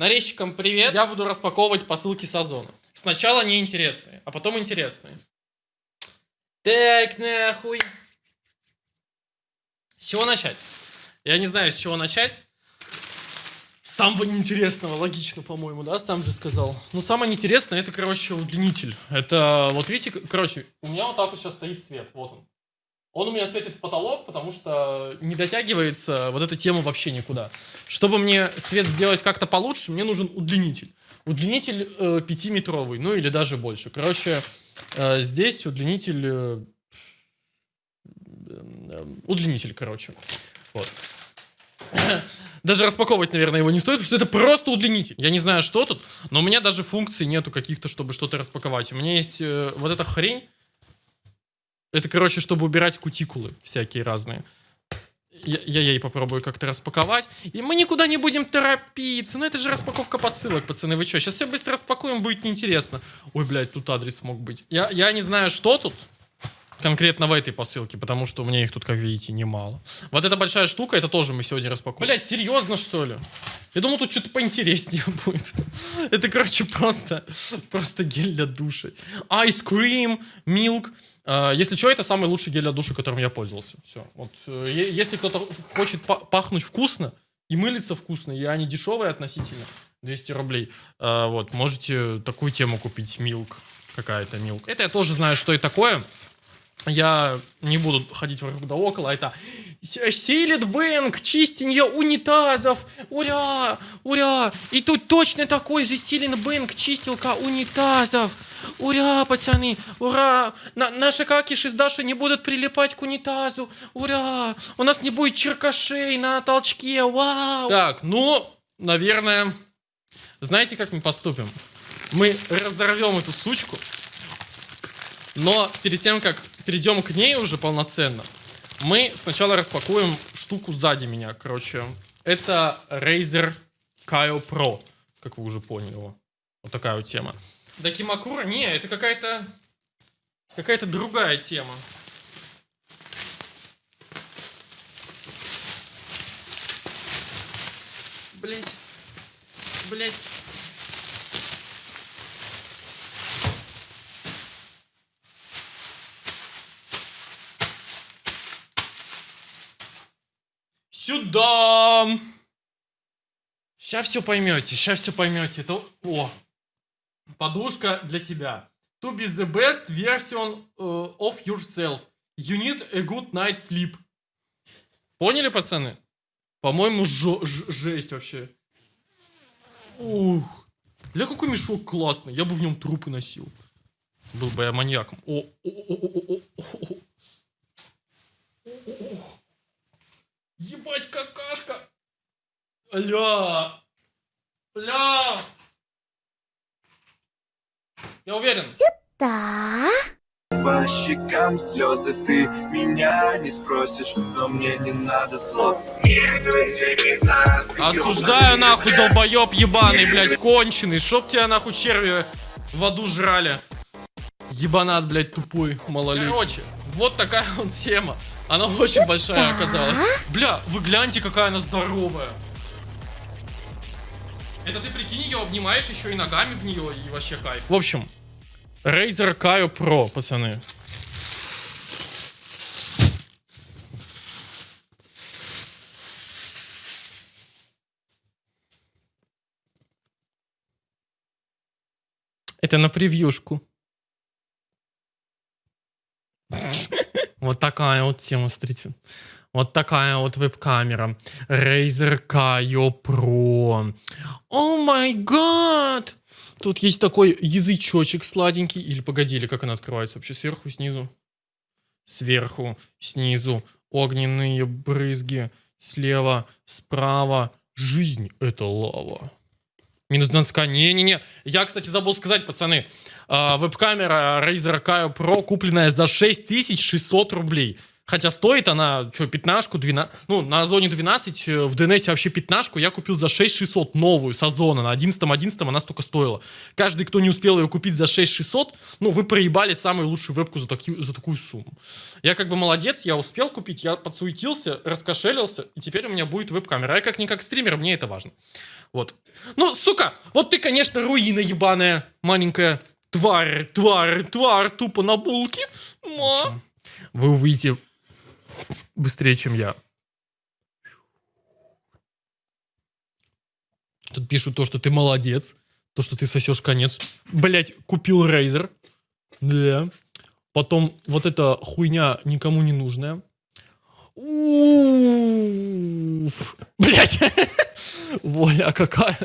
Нарезчикам привет. Я буду распаковывать посылки с Озона. Сначала неинтересные, а потом интересные. Так, нахуй. С чего начать? Я не знаю, с чего начать. Самого неинтересного, логично, по-моему, да, сам же сказал. Ну, самое интересное, это, короче, удлинитель. Это, вот видите, короче, у меня вот так вот сейчас стоит свет, вот он. Он у меня светит в потолок, потому что не дотягивается вот эта тема вообще никуда. Чтобы мне свет сделать как-то получше, мне нужен удлинитель. Удлинитель э, 5-метровый, ну или даже больше. Короче, э, здесь удлинитель... Э, э, удлинитель, короче. Вот. Даже распаковывать, наверное, его не стоит, потому что это просто удлинитель. Я не знаю, что тут, но у меня даже функций нету каких-то, чтобы что-то распаковать. У меня есть э, вот эта хрень, это, короче, чтобы убирать кутикулы всякие разные. Я, я ей попробую как-то распаковать. И мы никуда не будем торопиться. Ну, это же распаковка посылок, пацаны. Вы что? Сейчас все быстро распакуем, будет неинтересно. Ой, блядь, тут адрес мог быть. Я, я не знаю, что тут конкретно в этой посылке, потому что у меня их тут, как видите, немало. Вот эта большая штука, это тоже мы сегодня распакуем. Блять, серьезно, что ли? Я думал, тут что-то поинтереснее будет. Это, короче, просто, просто гель для души. Ice cream, milk. А, если что, это самый лучший гель для души, которым я пользовался. Все. Вот, э, если кто-то хочет пахнуть вкусно и мылиться вкусно, и они дешевые относительно, 200 рублей, а, вот, можете такую тему купить, Milk, какая-то Milk. Это я тоже знаю, что это такое. Я не буду ходить вокруг да около, это Силит Бэнк, чистенье унитазов, ура, ура, и тут точно такой же Силит Бэнк, чистилка унитазов, ура, пацаны, ура, На, наши какиши с Дашей не будут прилипать к унитазу, ура, у нас не будет черкашей на толчке, вау. Так, ну, наверное, знаете, как мы поступим? Мы разорвем эту сучку, но перед тем, как перейдем к ней уже полноценно, мы сначала распакуем штуку сзади меня. Короче, это Razer Kaio Pro, как вы уже поняли. Вот такая вот тема. Дакимакура? Не, это какая-то... Какая-то другая тема. Блять. Блять. Сюда! Сейчас все поймете, сейчас все поймете. Это... О, подушка для тебя. To be the best version uh, of yourself. You need a good night sleep. Поняли, пацаны? По-моему, жесть вообще. Ух. Бля, какой мешок классный. Я бы в нем трупы носил. Был бы я маньяком. О, о, о, о, о, о, о. Ебать, какашка! Ля! Ля! Я уверен. Сюда. По щекам слезы ты меня не спросишь, но мне не надо слов. Осуждаю нахуй долбоеб ебаный, блядь, конченый. Чтоб тебя нахуй черви в аду жрали. Ебанат, блядь, тупой, малолетний. Короче, вот такая вот тема. Она очень большая оказалась. Бля, вы гляньте, какая она здоровая. Это ты прикинь, ее обнимаешь еще и ногами в нее, и вообще кайф. В общем, Razer Kaio Pro, пацаны. Это на превьюшку. Вот такая вот тема, смотрите. Вот такая вот веб-камера. Razer Kaio Pro. О май гад! Тут есть такой язычочек сладенький. Или погоди, или как она открывается вообще? Сверху, снизу? Сверху, снизу. Огненные брызги. Слева, справа. Жизнь — это лава. Минус Донска. Не-не-не. Я, кстати, забыл сказать, пацаны. Э, веб-камера Razer Kaio Pro, купленная за 6600 рублей. Хотя стоит она, что, пятнашку, 12... Ну, на Озоне 12, э, в DNS вообще пятнашку я купил за 6600 новую с Озона. На 11.11 она столько стоила. Каждый, кто не успел ее купить за 6600, ну, вы проебали самую лучшую вебку за, таки... за такую сумму. Я как бы молодец, я успел купить, я подсуетился, раскошелился, и теперь у меня будет веб-камера. Я как-никак стример, мне это важно. Вот. Ну, сука, вот ты, конечно, руина ебаная, маленькая тварь, тварь, тварь, тупо на булке. Ма. Вы увидите быстрее, чем я. Тут пишут то, что ты молодец, то, что ты сосешь конец. Блять, купил Razer. Да. Потом вот эта хуйня никому не нужная. Уф. Блять. Воля какая.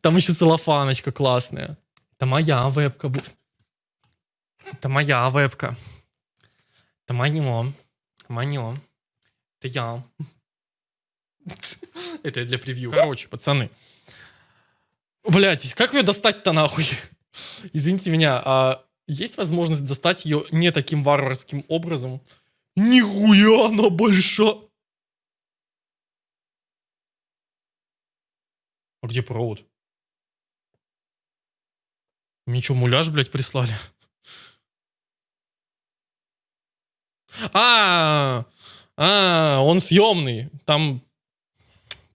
Там еще целлофаночка классная. Это моя вебка. Это моя вебка. Это мое. Мое. Это я. Это для превью. Короче, пацаны. Блять, как ее достать-то нахуй? Извините меня, а есть возможность достать ее не таким варварским образом? Нихуя она большая! А где провод? Мне что, муляж, блядь, прислали? А, а, он съемный. Там,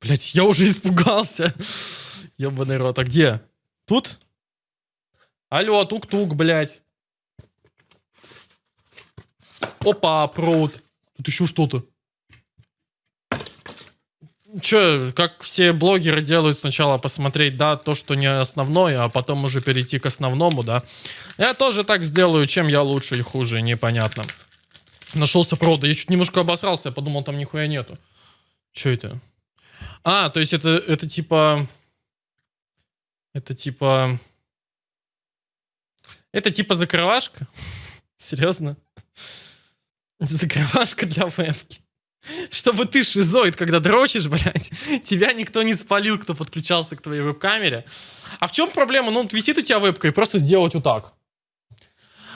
блядь, я уже испугался. Ебаный рот. А где? Тут? Алло, тук-тук, блядь. Опа, провод. Тут еще что-то. Че, как все блогеры делают сначала посмотреть, да, то, что не основное, а потом уже перейти к основному, да. Я тоже так сделаю, чем я лучше и хуже, непонятно. Нашелся провод, я чуть немножко обосрался, я подумал, там нихуя нету. Че это? А, то есть это, это типа... Это типа... Это типа закрывашка? Серьезно? Закрывашка для вебки. Чтобы ты шизоид, когда дрочишь, блядь, тебя никто не спалил, кто подключался к твоей веб-камере. А в чем проблема? Ну, вот висит у тебя вебка, и просто сделать вот так.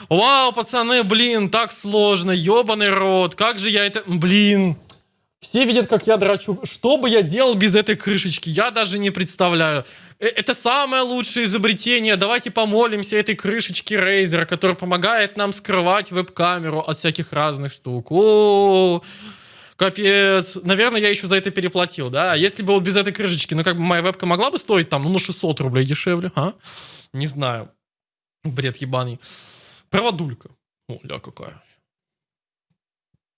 Вау, пацаны, блин, так сложно, ебаный рот, как же я это... Блин, все видят, как я драчу. Что бы я делал без этой крышечки, я даже не представляю. Э, Это самое лучшее изобретение. Давайте помолимся этой крышечке Razer, которая помогает нам скрывать веб-камеру от всяких разных штук. О, капец. Наверное, я еще за это переплатил, да? Если бы вот без этой крышечки, ну как бы моя вебка могла бы стоить там, ну, на 600 рублей дешевле, а? Не знаю. Бред ебаный. Проводулька. О, ля какая.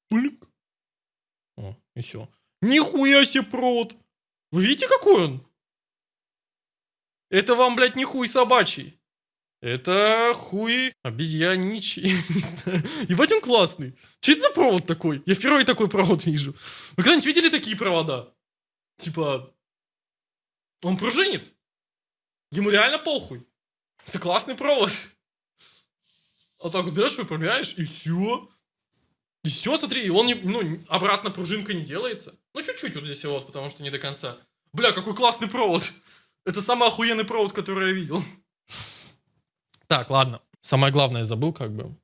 Пыльк. О, и все. Нихуя себе провод. Вы видите, какой он? Это вам, блядь, не хуй собачий. Это хуй обезьяничий. Не знаю. Ебать он классный. Че это за провод такой? Я впервые такой провод вижу. Вы когда-нибудь видели такие провода? Типа, он пружинит. Ему реально похуй. Это классный провод. А так вот берешь, выпрямляешь, и все. И все, смотри, и он не, ну, обратно пружинка не делается. Ну, чуть-чуть вот здесь вот, потому что не до конца. Бля, какой классный провод. Это самый охуенный провод, который я видел. Так, ладно. Самое главное забыл, как бы.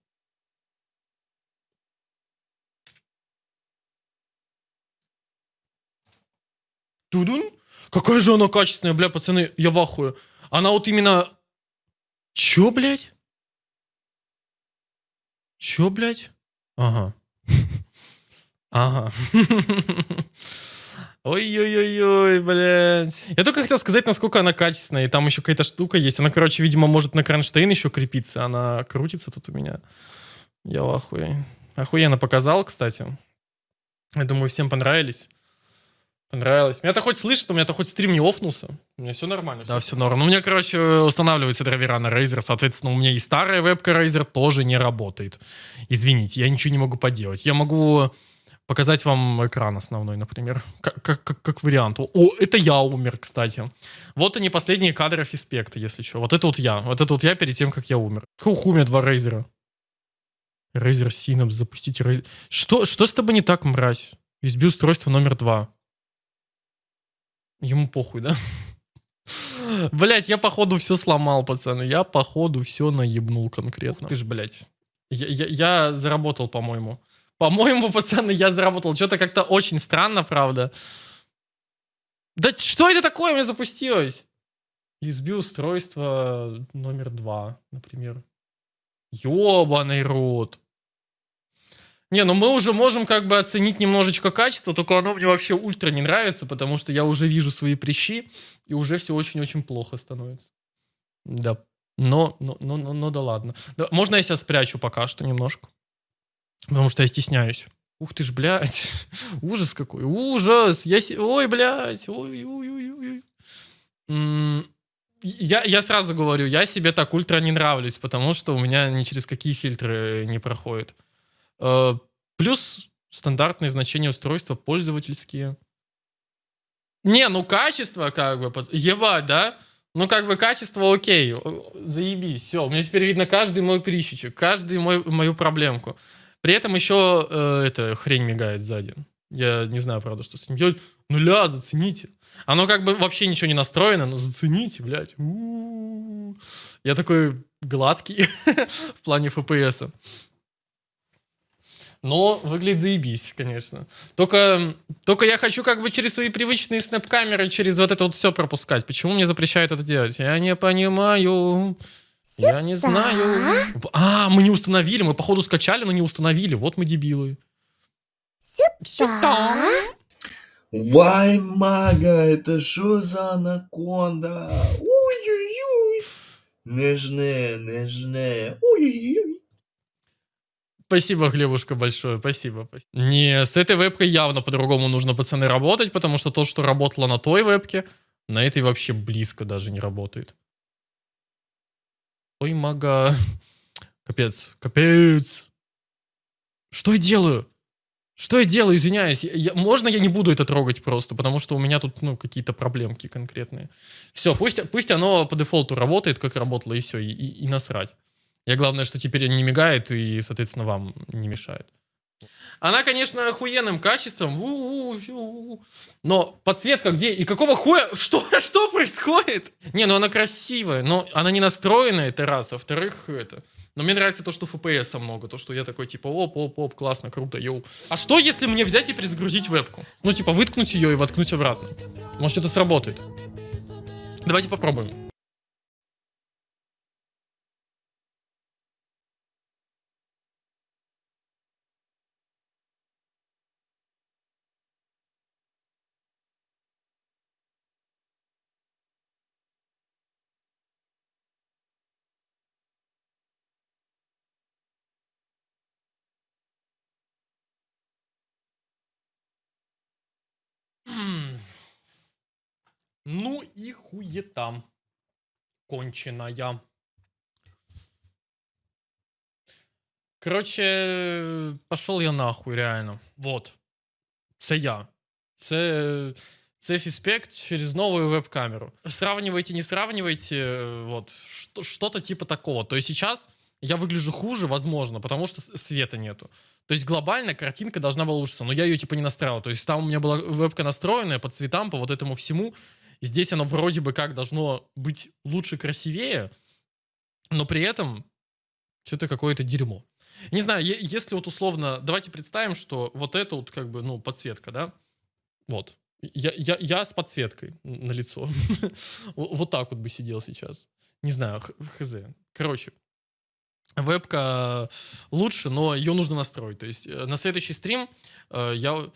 Тудун? Какая же она качественная, бля, пацаны, я в ахуе. Она вот именно... Чё, блядь? Чё, блядь? Ага. Ага. Ой-ой-ой-ой, блядь. Я только хотел сказать, насколько она качественная. И там еще какая-то штука есть. Она, короче, видимо, может на кронштейн еще крепиться. Она крутится тут у меня. Я в ахуе. Охуенно показал, кстати. Я думаю, всем понравились. Понравилось. Меня-то хоть слышно, у меня-то хоть стрим не офнулся. У меня все нормально. Да, все норм. Ну, у меня, короче, устанавливается драйвера на Razer. Соответственно, у меня и старая вебка Razer тоже не работает. Извините, я ничего не могу поделать. Я могу показать вам экран основной, например. Как, как, как, как вариант. О, это я умер, кстати. Вот они последние кадры Фиспекта, если что. Вот это вот я. Вот это вот я перед тем, как я умер. Хух, у меня два Razer. Razer Synapse, запустите Razer. Что, что с тобой не так, мразь? USB устройство номер два. Ему похуй, да? Блять, я походу все сломал, пацаны. Я походу все наебнул конкретно. Ты ж, блядь. Я, я, я заработал, по-моему. По-моему, пацаны, я заработал. Что-то как-то очень странно, правда. Да что это такое у меня запустилось? USB-устройство номер два, например. Ёбаный рот. Не, ну мы уже можем как бы оценить немножечко качество, только оно мне вообще ультра не нравится, потому что я уже вижу свои прыщи, и уже все очень-очень плохо становится. Да. Но, но, но, но, да ладно. Да, можно я себя спрячу пока что немножко? Потому что я стесняюсь. Ух ты ж, блядь. Ужас какой. Ужас. Я... се- Ой, блядь. Ой, ой, ой, ой. М, Я, я сразу говорю, я себе так ультра не нравлюсь, потому что у меня ни через какие фильтры не проходит. Э, Плюс стандартные значения устройства пользовательские. Не, ну качество как бы, ебать, да? Ну как бы качество окей, заебись, все. У меня теперь видно каждый мой прищичек, каждый мой, мою проблемку. При этом еще э, эта хрень мигает сзади. Я не знаю, правда, что с ним делать. Нуля, зацените. Оно как бы вообще ничего не настроено, но зацените, блядь. У-у-у. Я такой гладкий в плане FPS. Но выглядит заебись, конечно. Только, только я хочу как бы через свои привычные снэп-камеры, через вот это вот все пропускать. Почему мне запрещают это делать? Я не понимаю. Я не знаю. А, мы не установили. Мы, походу, скачали, но не установили. Вот мы дебилы. Сюда. Вай, мага, это что за анаконда? Ой-ой-ой. Не жне, не жне. Ой-ой-ой. Спасибо, Глебушка, большое. Спасибо. Не, с этой вебкой явно по-другому нужно, пацаны, работать, потому что то, что работало на той вебке, на этой вообще близко даже не работает. Ой, мага. Капец, капец. Что я делаю? Что я делаю, извиняюсь? Я- я- можно я не буду это трогать просто, потому что у меня тут, ну, какие-то проблемки конкретные. Все, пусть, пусть оно по дефолту работает, как работало, и все, и, и- и насрать. Я главное, что теперь не мигает и, соответственно, вам не мешает. Она, конечно, охуенным качеством, но подсветка где и какого хуя, что, что происходит? Не, ну она красивая, но она не настроенная, это раз, во-вторых, это... Но мне нравится то, что FPS много, то, что я такой, типа, оп-оп-оп, классно, круто, йоу. А что, если мне взять и перезагрузить вебку? Ну, типа, выткнуть ее и воткнуть обратно. Может, это сработает. Давайте попробуем. Ну и хуета. Конченая. Короче, пошел я нахуй, реально. Вот. Це я. Це, це фіспект через новую веб-камеру. Сравнивайте, не сравнивайте, вот, что- что-то типа такого. То есть сейчас я выгляжу хуже, возможно, потому что света нету. То есть глобально картинка должна была улучшиться, но я ее типа не настраивал. То есть там у меня была вебка настроенная по цветам, по вот этому всему. Здесь оно вроде бы как должно быть лучше, красивее, но при этом что-то какое-то дерьмо. Не знаю, если вот условно, давайте представим, что вот это вот как бы, ну, подсветка, да? Вот. Я, я, я с подсветкой на лицо. Вот так вот бы сидел сейчас. Не знаю, хз. Короче, вебка лучше, но ее нужно настроить. То есть э, на следующий стрим э, я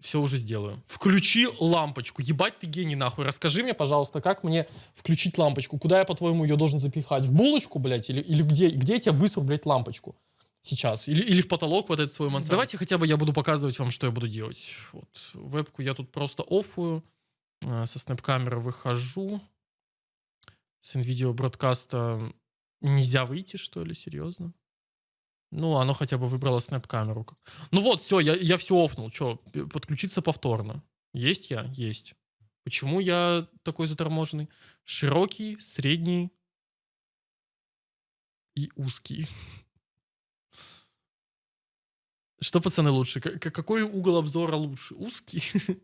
все уже сделаю. Включи лампочку. Ебать ты гений нахуй. Расскажи мне, пожалуйста, как мне включить лампочку? Куда я, по-твоему, ее должен запихать? В булочку, блядь? Или, или где, где я тебе высру, блядь, лампочку? Сейчас. Или, или в потолок вот этот свой мансард. Давайте хотя бы я буду показывать вам, что я буду делать. Вот. Вебку я тут просто оффую. А, Со снэп-камеры выхожу. С NVIDIA бродкаста нельзя выйти, что ли? Серьезно? Ну, оно хотя бы выбрало снэп-камеру. Ну вот, все, я, я все офнул. Че, подключиться повторно. Есть я? Есть. Почему я такой заторможенный? Широкий, средний и узкий. Что, пацаны, лучше? Какой угол обзора лучше? Узкий?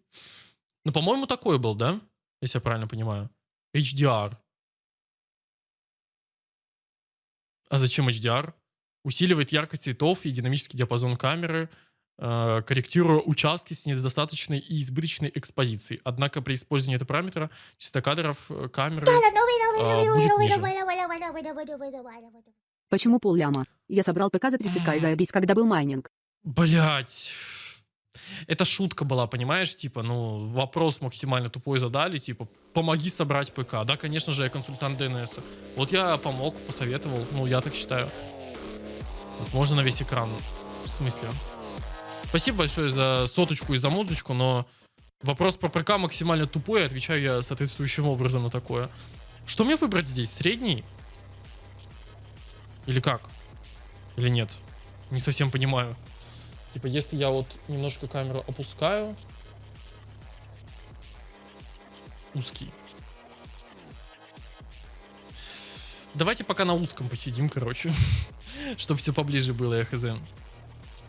Ну, по-моему, такой был, да? Если я правильно понимаю. HDR. А зачем HDR? Усиливает яркость цветов и динамический диапазон камеры. э, корректируя участки с недостаточной и избыточной экспозицией. Однако при использовании этого параметра частота кадров камеры будет ниже. Почему полляма? Я собрал ПК за 30к и заебись, когда был майнинг. Блять. Это шутка была, понимаешь? Типа, ну, вопрос максимально тупой задали, типа, помоги собрать ПК. Да, конечно же, я консультант ДНС. Вот я помог, посоветовал, ну, я так считаю. Вот можно на весь экран. В смысле? Спасибо большое за соточку и за музычку, но вопрос про ПК максимально тупой, отвечаю я соответствующим образом на такое. Что мне выбрать здесь? Средний? Или как? Или нет? Не совсем понимаю. Типа, если я вот немножко камеру опускаю. Узкий. Давайте пока на узком посидим, короче. Чтобы все поближе было, я хз.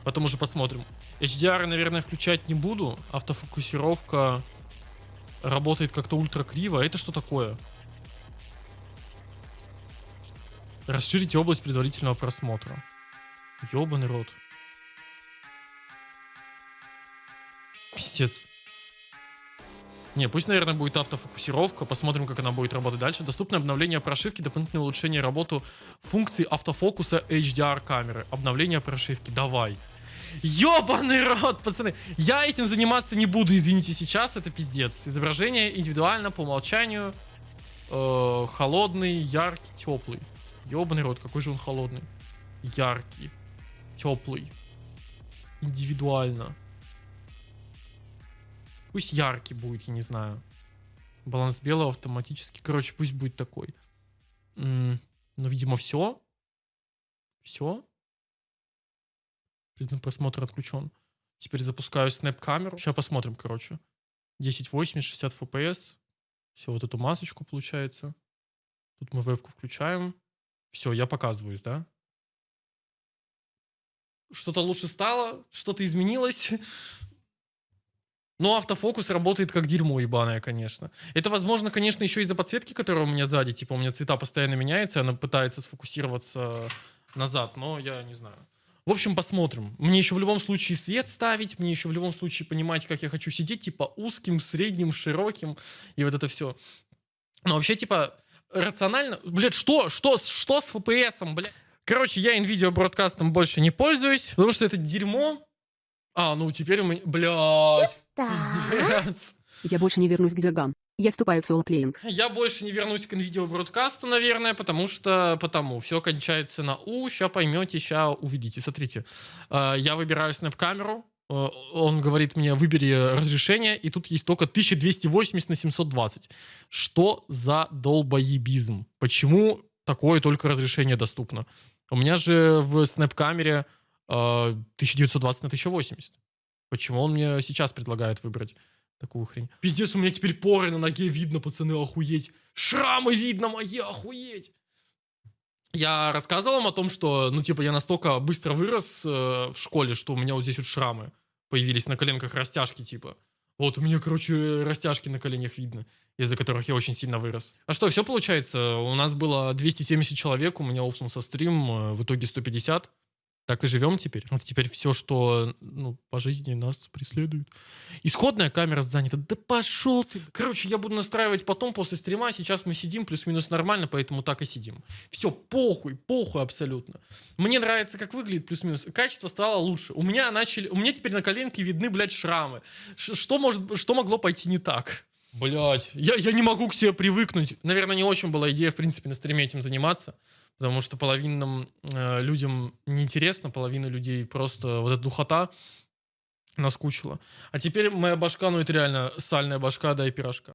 Потом уже посмотрим. HDR, наверное, включать не буду. Автофокусировка работает как-то ультра криво. Это что такое? Расширите область предварительного просмотра. Ёбаный рот. Пиздец. Не, пусть, наверное, будет автофокусировка. Посмотрим, как она будет работать дальше. Доступно обновление прошивки, дополнительное улучшение работы функции автофокуса HDR камеры. Обновление прошивки. Давай. Ёбаный рот, пацаны. Я этим заниматься не буду, извините, сейчас. Это пиздец. Изображение индивидуально по умолчанию. Э, холодный, яркий, теплый. Ёбаный рот, какой же он холодный. Яркий. Теплый. Индивидуально. Пусть яркий будет, я не знаю. Баланс белого автоматически. Короче, пусть будет такой. Ну, видимо, все. Все. Предный просмотр отключен. Теперь запускаю снэп-камеру. Сейчас посмотрим, короче. 1080, 60 FPS. Все, вот эту масочку получается. Тут мы вебку включаем. Все, я показываюсь, да? Что-то лучше стало, что-то изменилось. Но автофокус работает как дерьмо ебаное, конечно. Это, возможно, конечно, еще из-за подсветки, которая у меня сзади. Типа, у меня цвета постоянно меняются, она пытается сфокусироваться назад, но я не знаю. В общем, посмотрим. Мне еще в любом случае свет ставить, мне еще в любом случае понимать, как я хочу сидеть, типа узким, средним, широким, и вот это все. Но вообще, типа, рационально... Блядь, что? Что, что с FPS, блядь? Короче, я NVIDIA бродкастом больше не пользуюсь, потому что это дерьмо. А, ну теперь у меня... Блядь. Пиздец. Я больше не вернусь к зергам. Я вступаю в соло-плеинг. Я больше не вернусь к NVIDIA бродкасту, наверное, потому что... Потому. Все кончается на У. Сейчас поймете, сейчас увидите. Смотрите. э, Я выбираю снэп-камеру. э, Он говорит мне, выбери разрешение, и тут есть только 1280 на 720. Что за долбоебизм? Почему такое только разрешение доступно? У меня же в снэп-камере э, 1920 на 1080. Почему он мне сейчас предлагает выбрать такую хрень? Пиздец, у меня теперь поры на ноге видно, пацаны, охуеть. Шрамы видно мои, охуеть. Я рассказывал вам о том, что, ну, типа, я настолько быстро вырос э, в школе, что у меня вот здесь вот шрамы появились на коленках растяжки, типа. Вот, у меня, короче, растяжки на коленях видно, из-за которых я очень сильно вырос. А что, все получается? У нас было 270 человек, у меня уфнулся стрим, э, в итоге 150. Так и живем теперь. Это теперь все, что ну, по жизни нас преследует. Исходная камера занята. Да пошел ты. Короче, я буду настраивать потом после стрима. Сейчас мы сидим плюс-минус нормально, поэтому так и сидим. Все, похуй, похуй абсолютно. Мне нравится, как выглядит плюс-минус. Качество стало лучше. У меня начали... У меня теперь на коленке видны, блядь, шрамы. Ш- что, может, что могло пойти не так? Блять, я, я не могу к себе привыкнуть. Наверное, не очень была идея, в принципе, на стриме этим заниматься. Потому что половинным э, людям неинтересно, половина людей просто вот эта духота наскучила. А теперь моя башка, ну это реально сальная башка, да и пирожка.